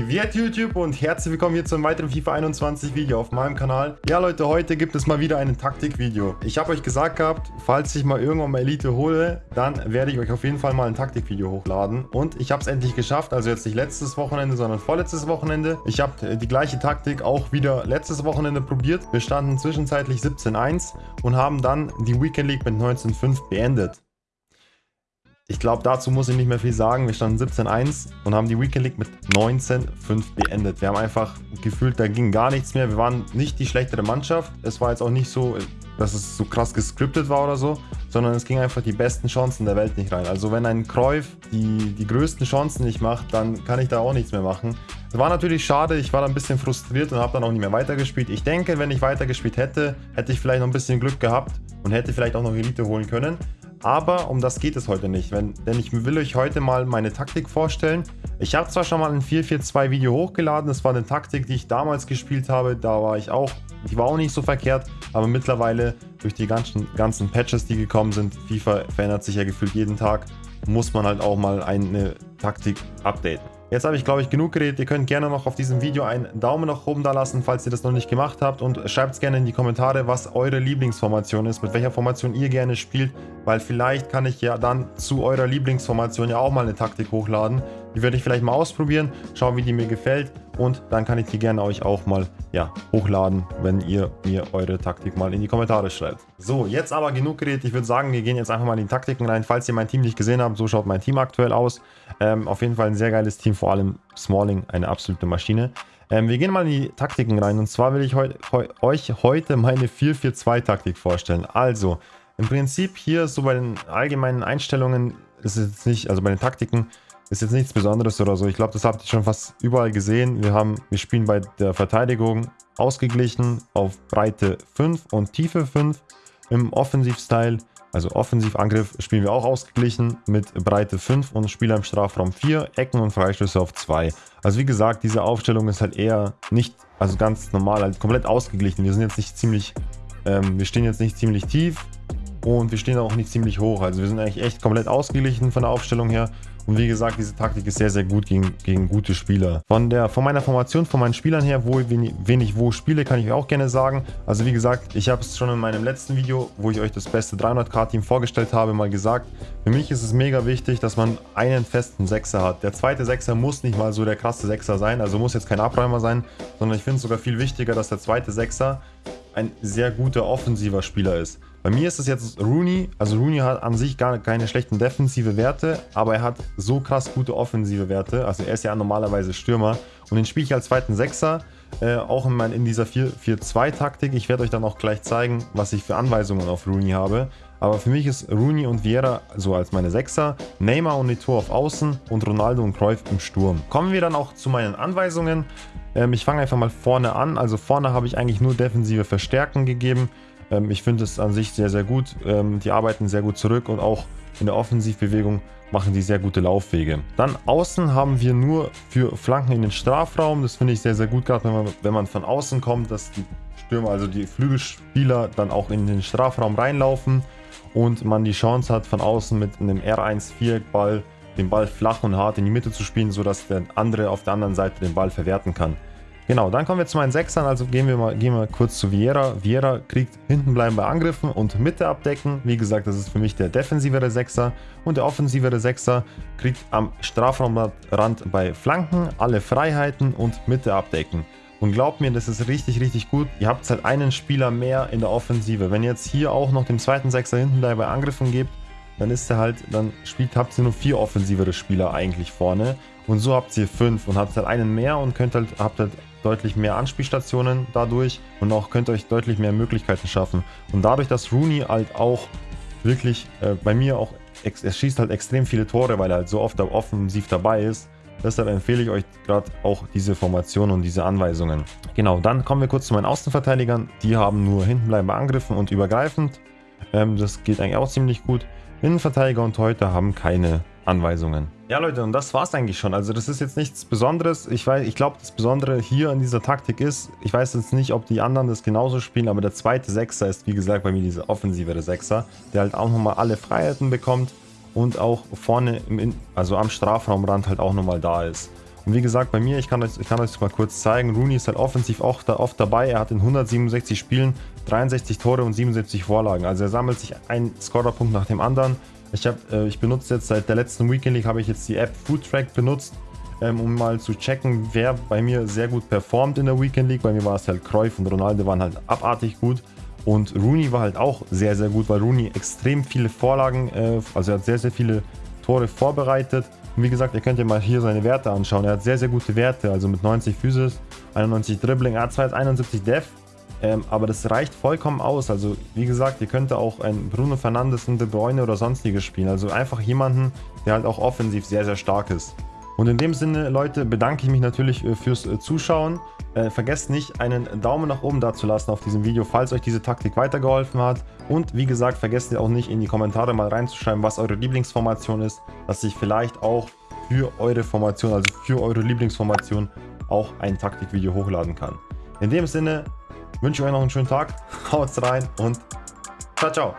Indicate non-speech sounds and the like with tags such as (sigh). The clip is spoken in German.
Privet YouTube und herzlich willkommen hier zu einem weiteren FIFA 21 Video auf meinem Kanal. Ja Leute, heute gibt es mal wieder ein Taktikvideo. Ich habe euch gesagt gehabt, falls ich mal irgendwann mal Elite hole, dann werde ich euch auf jeden Fall mal ein Taktikvideo hochladen. Und ich habe es endlich geschafft, also jetzt nicht letztes Wochenende, sondern vorletztes Wochenende. Ich habe die gleiche Taktik auch wieder letztes Wochenende probiert. Wir standen zwischenzeitlich 17-1 und haben dann die Weekend League mit 19-5 beendet. Ich glaube, dazu muss ich nicht mehr viel sagen. Wir standen 17-1 und haben die Weekend League mit 19-5 beendet. Wir haben einfach gefühlt, da ging gar nichts mehr. Wir waren nicht die schlechtere Mannschaft. Es war jetzt auch nicht so, dass es so krass gescriptet war oder so, sondern es ging einfach die besten Chancen der Welt nicht rein. Also wenn ein Cruyff die, die größten Chancen nicht macht, dann kann ich da auch nichts mehr machen. Es war natürlich schade, ich war da ein bisschen frustriert und habe dann auch nicht mehr weitergespielt. Ich denke, wenn ich weitergespielt hätte, hätte ich vielleicht noch ein bisschen Glück gehabt und hätte vielleicht auch noch Elite holen können. Aber um das geht es heute nicht, wenn, denn ich will euch heute mal meine Taktik vorstellen. Ich habe zwar schon mal ein 4-4-2 Video hochgeladen, das war eine Taktik, die ich damals gespielt habe, da war ich auch, die war auch nicht so verkehrt, aber mittlerweile durch die ganzen, ganzen Patches, die gekommen sind, FIFA verändert sich ja gefühlt jeden Tag, muss man halt auch mal eine Taktik updaten. Jetzt habe ich, glaube ich, genug geredet. Ihr könnt gerne noch auf diesem Video einen Daumen nach oben da lassen, falls ihr das noch nicht gemacht habt. Und schreibt es gerne in die Kommentare, was eure Lieblingsformation ist, mit welcher Formation ihr gerne spielt. Weil vielleicht kann ich ja dann zu eurer Lieblingsformation ja auch mal eine Taktik hochladen. Die werde ich vielleicht mal ausprobieren, schauen, wie die mir gefällt. Und dann kann ich die gerne euch auch mal ja, hochladen, wenn ihr mir eure Taktik mal in die Kommentare schreibt. So, jetzt aber genug geredet. Ich würde sagen, wir gehen jetzt einfach mal in die Taktiken rein. Falls ihr mein Team nicht gesehen habt, so schaut mein Team aktuell aus. Ähm, auf jeden Fall ein sehr geiles Team, vor allem Smalling, eine absolute Maschine. Ähm, wir gehen mal in die Taktiken rein und zwar will ich heu heu euch heute meine 4-4-2-Taktik vorstellen. Also, im Prinzip hier so bei den allgemeinen Einstellungen ist es nicht, also bei den Taktiken, ist jetzt nichts Besonderes oder so. Ich glaube, das habt ihr schon fast überall gesehen. Wir, haben, wir spielen bei der Verteidigung ausgeglichen auf Breite 5 und Tiefe 5. Im Offensivstyle, also Offensivangriff, spielen wir auch ausgeglichen mit Breite 5 und Spieler im Strafraum 4, Ecken und Freistöße auf 2. Also wie gesagt, diese Aufstellung ist halt eher nicht, also ganz normal, halt komplett ausgeglichen. Wir sind jetzt nicht ziemlich, ähm, wir stehen jetzt nicht ziemlich tief und wir stehen auch nicht ziemlich hoch. Also wir sind eigentlich echt komplett ausgeglichen von der Aufstellung her und wie gesagt, diese Taktik ist sehr, sehr gut gegen, gegen gute Spieler. Von, der, von meiner Formation, von meinen Spielern her, wo wen, wen ich wo spiele, kann ich auch gerne sagen. Also wie gesagt, ich habe es schon in meinem letzten Video, wo ich euch das beste 300k-Team vorgestellt habe, mal gesagt. Für mich ist es mega wichtig, dass man einen festen Sechser hat. Der zweite Sechser muss nicht mal so der krasse Sechser sein, also muss jetzt kein Abräumer sein, sondern ich finde es sogar viel wichtiger, dass der zweite Sechser ein sehr guter offensiver Spieler ist. Bei mir ist es jetzt Rooney. Also Rooney hat an sich gar keine schlechten defensive Werte, aber er hat so krass gute offensive Werte. Also er ist ja normalerweise Stürmer. Und den spiele ich als zweiten Sechser, äh, auch in, mein, in dieser 4-4-2-Taktik. Ich werde euch dann auch gleich zeigen, was ich für Anweisungen auf Rooney habe. Aber für mich ist Rooney und Vieira so als meine Sechser, Neymar und Neto auf Außen und Ronaldo und Cruyff im Sturm. Kommen wir dann auch zu meinen Anweisungen. Ähm, ich fange einfach mal vorne an. Also vorne habe ich eigentlich nur defensive Verstärken gegeben. Ähm, ich finde es an sich sehr, sehr gut. Ähm, die arbeiten sehr gut zurück und auch in der Offensivbewegung machen die sehr gute Laufwege. Dann außen haben wir nur für Flanken in den Strafraum. Das finde ich sehr, sehr gut, gerade wenn man, wenn man von außen kommt, dass die Stürmer, also die Flügelspieler dann auch in den Strafraum reinlaufen und man die Chance hat, von außen mit einem R1-Viereck-Ball den Ball flach und hart in die Mitte zu spielen, sodass der andere auf der anderen Seite den Ball verwerten kann. Genau, dann kommen wir zu meinen Sechsern, also gehen wir mal, gehen wir kurz zu Vieira. Vieira kriegt hinten bleiben bei Angriffen und Mitte abdecken. Wie gesagt, das ist für mich der defensivere Sechser. Und der offensivere Sechser kriegt am Strafraumrand bei Flanken alle Freiheiten und Mitte abdecken. Und glaubt mir, das ist richtig, richtig gut. Ihr habt halt einen Spieler mehr in der Offensive. Wenn ihr jetzt hier auch noch den zweiten Sechser hinten bei Angriffen gebt, dann ist er halt, dann spielt, habt ihr nur vier offensivere Spieler eigentlich vorne. Und so habt ihr fünf und habt halt einen mehr und könnt halt, habt halt deutlich mehr Anspielstationen dadurch und auch könnt euch deutlich mehr Möglichkeiten schaffen. Und dadurch, dass Rooney halt auch wirklich äh, bei mir auch, er schießt halt extrem viele Tore, weil er halt so oft offensiv dabei ist. Deshalb empfehle ich euch gerade auch diese Formation und diese Anweisungen. Genau, dann kommen wir kurz zu meinen Außenverteidigern. Die haben nur hinten bleiben bei Angriffen und übergreifend. Ähm, das geht eigentlich auch ziemlich gut. Innenverteidiger und Torhüter haben keine Anweisungen. Ja Leute, und das war es eigentlich schon. Also das ist jetzt nichts Besonderes. Ich, ich glaube, das Besondere hier in dieser Taktik ist, ich weiß jetzt nicht, ob die anderen das genauso spielen, aber der zweite Sechser ist, wie gesagt, bei mir dieser offensivere Sechser, der halt auch nochmal alle Freiheiten bekommt und auch vorne, im, also am Strafraumrand halt auch nochmal da ist. Und wie gesagt, bei mir, ich kann euch, ich kann euch mal kurz zeigen, Rooney ist halt offensiv auch da, oft dabei. Er hat in 167 Spielen 63 Tore und 77 Vorlagen. Also er sammelt sich einen Scorerpunkt nach dem anderen. Ich, hab, äh, ich benutze jetzt seit der letzten Weekend League, habe ich jetzt die App Foodtrack benutzt, ähm, um mal zu checken, wer bei mir sehr gut performt in der Weekend League. Bei mir war es halt Cruyff und Ronaldo waren halt abartig gut. Und Rooney war halt auch sehr, sehr gut, weil Rooney extrem viele Vorlagen, äh, also er hat sehr, sehr viele Tore vorbereitet. Und wie gesagt, ihr könnt ja mal hier seine Werte anschauen. Er hat sehr, sehr gute Werte, also mit 90 Physis, 91 Dribbling, er hat zwar jetzt 71 Def, ähm, aber das reicht vollkommen aus. Also wie gesagt, ihr könnt auch ein Bruno Fernandes, ein De Bruyne oder sonstiges spielen. Also einfach jemanden, der halt auch offensiv sehr, sehr stark ist. Und in dem Sinne, Leute, bedanke ich mich natürlich äh, fürs äh, Zuschauen. Äh, vergesst nicht, einen Daumen nach oben da zu lassen auf diesem Video, falls euch diese Taktik weitergeholfen hat. Und wie gesagt, vergesst ihr auch nicht in die Kommentare mal reinzuschreiben, was eure Lieblingsformation ist, dass ich vielleicht auch für eure Formation, also für eure Lieblingsformation, auch ein Taktikvideo hochladen kann. In dem Sinne wünsche ich euch noch einen schönen Tag, (laughs) haut rein und ciao, ciao.